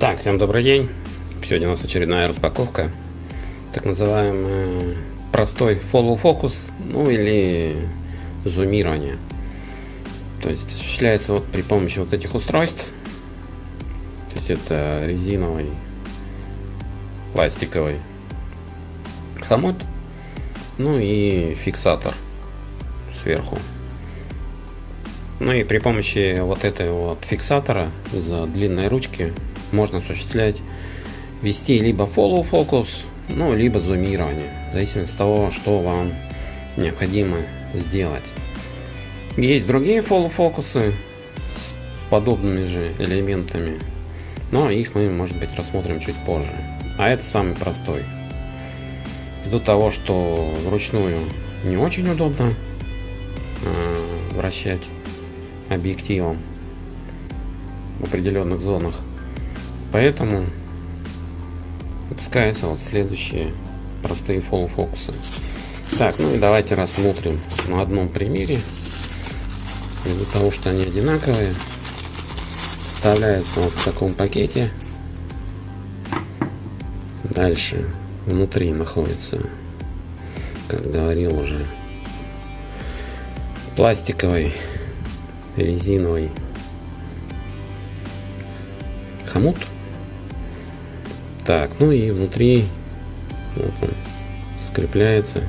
Так, всем добрый день. Сегодня у нас очередная распаковка. Так называемый простой follow focus, ну или зумирование. То есть осуществляется вот при помощи вот этих устройств. То есть это резиновый, пластиковый хомут, ну и фиксатор сверху. Ну и при помощи вот этой вот фиксатора из-за длинной ручки можно осуществлять вести либо follow focus, ну, либо зумирование, в зависимости от того, что вам необходимо сделать. Есть другие follow фокусы с подобными же элементами, но их мы, может быть, рассмотрим чуть позже. А это самый простой. Ввиду того, что вручную не очень удобно э, вращать объективом в определенных зонах, Поэтому выпускаются вот следующие простые фокусы. Так, ну и давайте рассмотрим на одном примере. Из-за того, что они одинаковые, вставляется вот в таком пакете. Дальше внутри находится, как говорил уже, пластиковый, резиновый хомут так, ну и внутри вот он, скрепляется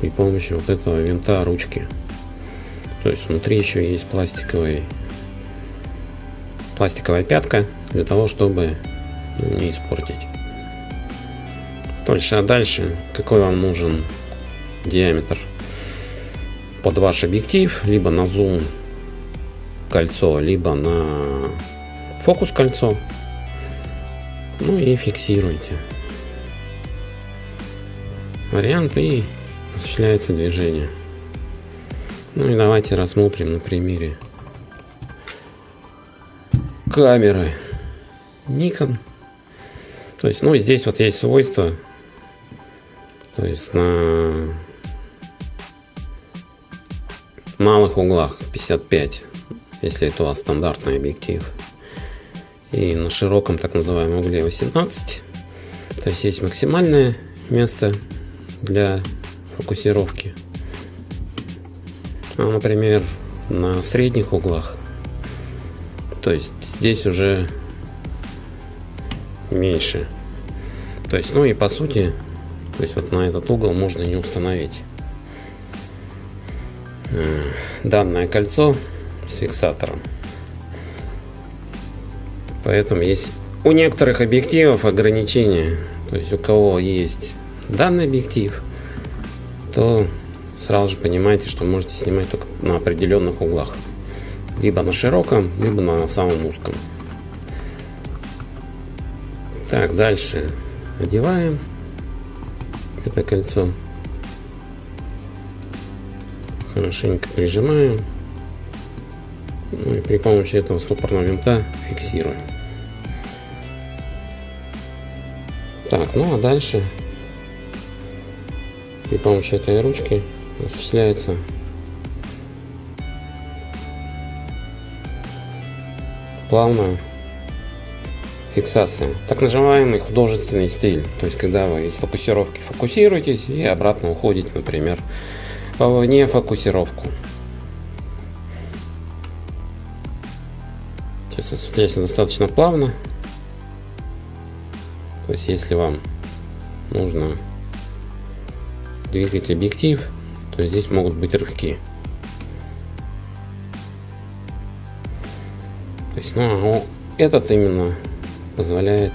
при помощи вот этого винта ручки. То есть внутри еще есть пластиковый пластиковая пятка для того, чтобы не испортить. Дальше, а дальше какой вам нужен диаметр под ваш объектив, либо на зум кольцо, либо на фокус кольцо. Ну и фиксируйте. Вариант и осуществляется движение. Ну и давайте рассмотрим на примере камеры Nikon. То есть, ну, здесь вот есть свойства. То есть на малых углах 55, если это у вас стандартный объектив и на широком так называемом угле 18. То есть есть максимальное место для фокусировки. А, например, на средних углах. То есть здесь уже меньше. То есть, ну и по сути, то есть вот на этот угол можно не установить э, данное кольцо с фиксатором. Поэтому есть у некоторых объективов ограничения. То есть у кого есть данный объектив, то сразу же понимаете, что можете снимать только на определенных углах. Либо на широком, либо на самом узком. Так, дальше одеваем это кольцо. Хорошенько прижимаем. Ну и при помощи этого стопорного винта фиксируем. Так, ну а дальше при помощи этой ручки осуществляется плавная фиксация. Так называемый художественный стиль. То есть, когда вы из фокусировки фокусируетесь и обратно уходите, например, в нефокусировку. Сейчас осуществляется достаточно плавно. То есть если вам нужно двигать объектив, то здесь могут быть рывки. То есть, ну, этот именно позволяет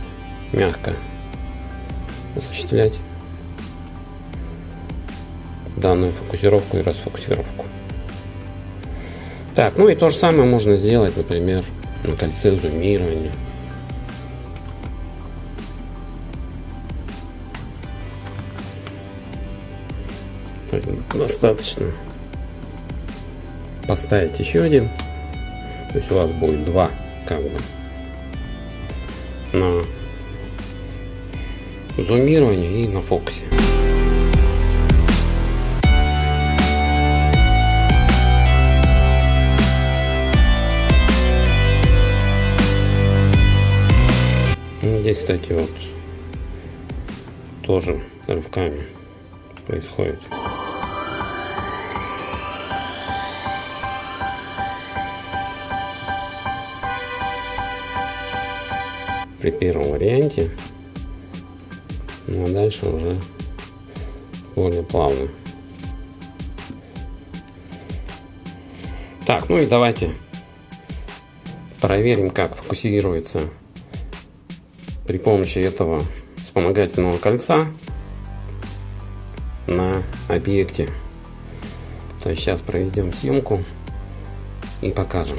мягко осуществлять данную фокусировку и расфокусировку. Так, ну и то же самое можно сделать, например, на кольце зумирования. То есть достаточно поставить еще один. То есть у вас будет два как бы на зумирование и на фокусе. кстати, вот тоже рывками происходит. При первом варианте, ну а дальше уже более плавно. Так, ну и давайте проверим, как фокусируется при помощи этого вспомогательного кольца на объекте. То есть сейчас проведем съемку и покажем.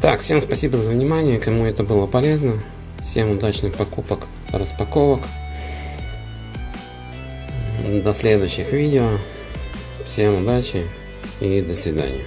Так, всем спасибо за внимание, кому это было полезно. Всем удачных покупок, распаковок. До следующих видео. Всем удачи и до свидания.